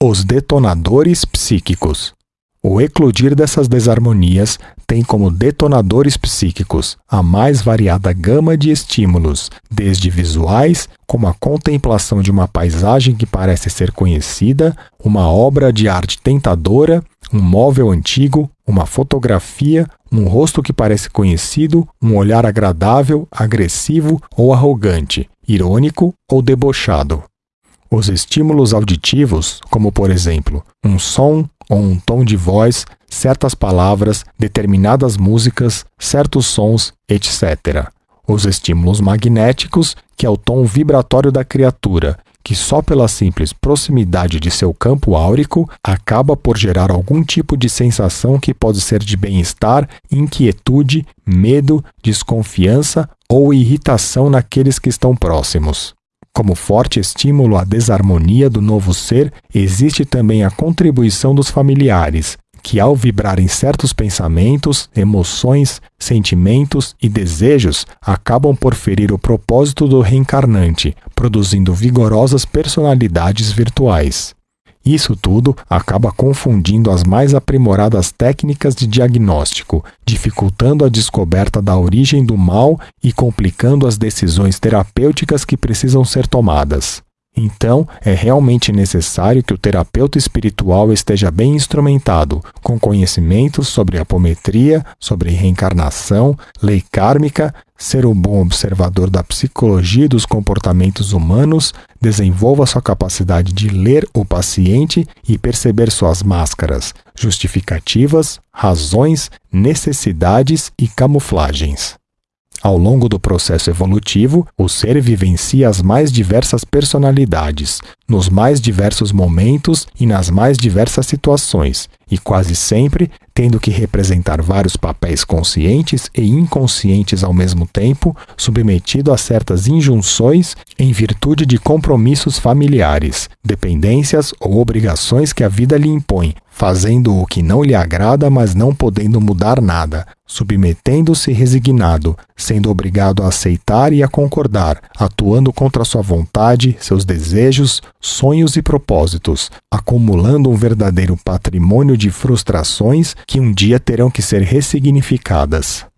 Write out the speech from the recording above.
Os detonadores psíquicos. O eclodir dessas desarmonias tem como detonadores psíquicos a mais variada gama de estímulos, desde visuais, como a contemplação de uma paisagem que parece ser conhecida, uma obra de arte tentadora, um móvel antigo, uma fotografia, um rosto que parece conhecido, um olhar agradável, agressivo ou arrogante, irônico ou debochado. Os estímulos auditivos, como por exemplo, um som ou um tom de voz, certas palavras, determinadas músicas, certos sons, etc. Os estímulos magnéticos, que é o tom vibratório da criatura, que só pela simples proximidade de seu campo áurico acaba por gerar algum tipo de sensação que pode ser de bem-estar, inquietude, medo, desconfiança ou irritação naqueles que estão próximos. Como forte estímulo à desarmonia do novo ser, existe também a contribuição dos familiares, que, ao vibrarem certos pensamentos, emoções, sentimentos e desejos, acabam por ferir o propósito do reencarnante, produzindo vigorosas personalidades virtuais. Isso tudo acaba confundindo as mais aprimoradas técnicas de diagnóstico, dificultando a descoberta da origem do mal e complicando as decisões terapêuticas que precisam ser tomadas. Então, é realmente necessário que o terapeuta espiritual esteja bem instrumentado, com conhecimentos sobre apometria, sobre reencarnação, lei kármica, ser um bom observador da psicologia e dos comportamentos humanos, desenvolva sua capacidade de ler o paciente e perceber suas máscaras, justificativas, razões, necessidades e camuflagens. Ao longo do processo evolutivo, o ser vivencia as mais diversas personalidades, nos mais diversos momentos e nas mais diversas situações, e quase sempre tendo que representar vários papéis conscientes e inconscientes ao mesmo tempo, submetido a certas injunções em virtude de compromissos familiares, dependências ou obrigações que a vida lhe impõe, fazendo o que não lhe agrada, mas não podendo mudar nada, submetendo-se resignado, sendo obrigado a aceitar e a concordar, atuando contra sua vontade, seus desejos, sonhos e propósitos, acumulando um verdadeiro patrimônio de frustrações que um dia terão que ser ressignificadas.